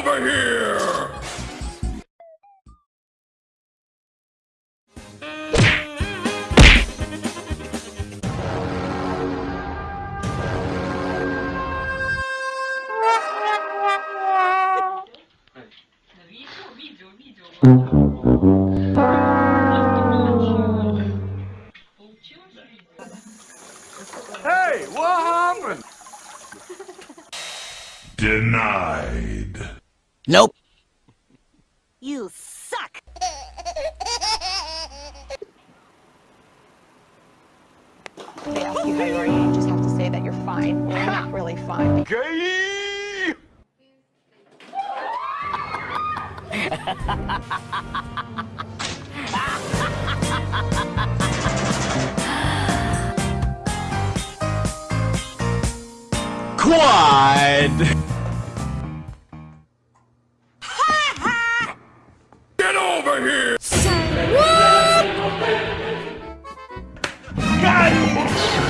over here! Hey, what happened? Denied. Nope. You suck! They ask you how you are, you just have to say that you're fine. You're not really fine. Gay! Quad. Over here! and beyond.